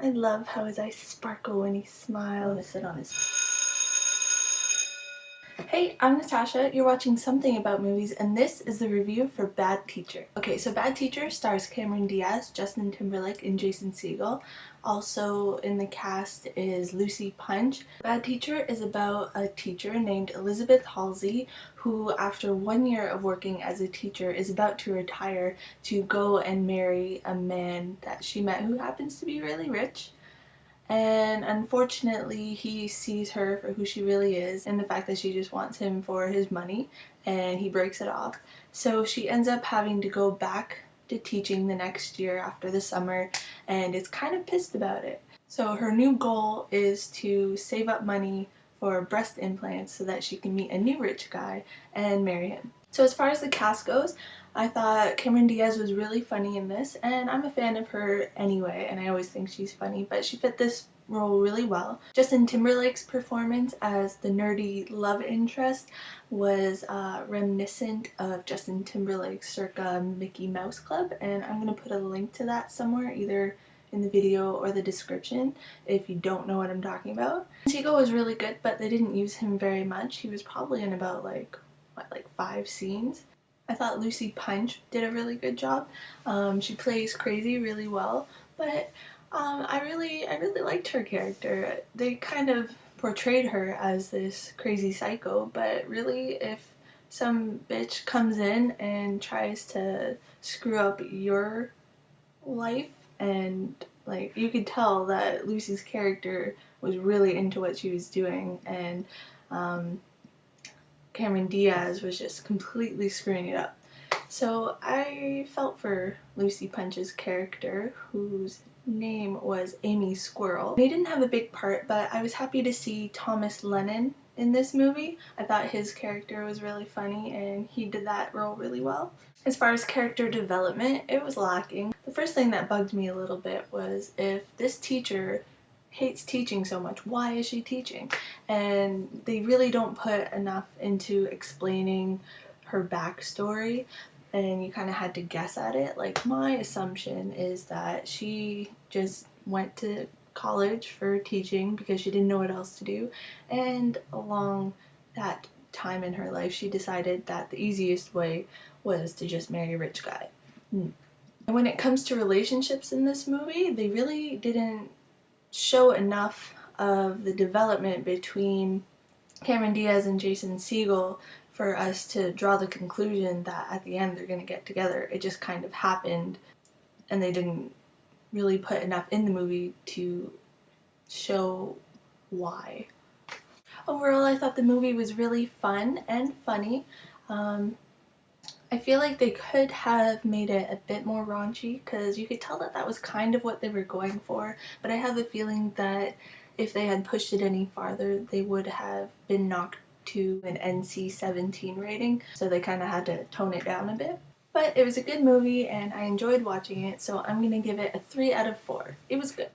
I love how his eyes sparkle when he I'm smiles. gonna sit on his. Hey, I'm Natasha. You're watching Something About Movies, and this is the review for Bad Teacher. Okay, so Bad Teacher stars Cameron Diaz, Justin Timberlake, and Jason Segel. Also in the cast is Lucy Punch. Bad Teacher is about a teacher named Elizabeth Halsey who, after one year of working as a teacher, is about to retire to go and marry a man that she met who happens to be really rich and unfortunately he sees her for who she really is and the fact that she just wants him for his money and he breaks it off. So she ends up having to go back to teaching the next year after the summer and is kind of pissed about it. So her new goal is to save up money for breast implants so that she can meet a new rich guy and marry him so as far as the cast goes I thought Cameron Diaz was really funny in this and I'm a fan of her anyway and I always think she's funny but she fit this role really well. Justin Timberlake's performance as the nerdy love interest was uh, reminiscent of Justin Timberlake's circa Mickey Mouse Club and I'm going to put a link to that somewhere either in the video or the description if you don't know what I'm talking about. Segel was really good but they didn't use him very much. He was probably in about like what, like five scenes. I thought Lucy Punch did a really good job. Um, she plays crazy really well, but um, I really, I really liked her character. They kind of portrayed her as this crazy psycho, but really, if some bitch comes in and tries to screw up your life and like you could tell that Lucy's character was really into what she was doing and um, Cameron Diaz was just completely screwing it up. So I felt for Lucy Punch's character, whose name was Amy Squirrel. They didn't have a big part, but I was happy to see Thomas Lennon in this movie. I thought his character was really funny and he did that role really well. As far as character development, it was lacking. The first thing that bugged me a little bit was if this teacher hates teaching so much. Why is she teaching? And they really don't put enough into explaining her backstory and you kind of had to guess at it. Like my assumption is that she just went to college for teaching because she didn't know what else to do and along that time in her life she decided that the easiest way was to just marry a rich guy. Hmm. And when it comes to relationships in this movie, they really didn't show enough of the development between Cameron Diaz and Jason Segel for us to draw the conclusion that at the end they're going to get together. It just kind of happened and they didn't really put enough in the movie to show why. Overall, I thought the movie was really fun and funny. Um, I feel like they could have made it a bit more raunchy because you could tell that that was kind of what they were going for but I have a feeling that if they had pushed it any farther they would have been knocked to an NC-17 rating so they kind of had to tone it down a bit. But it was a good movie and I enjoyed watching it so I'm going to give it a 3 out of 4. It was good.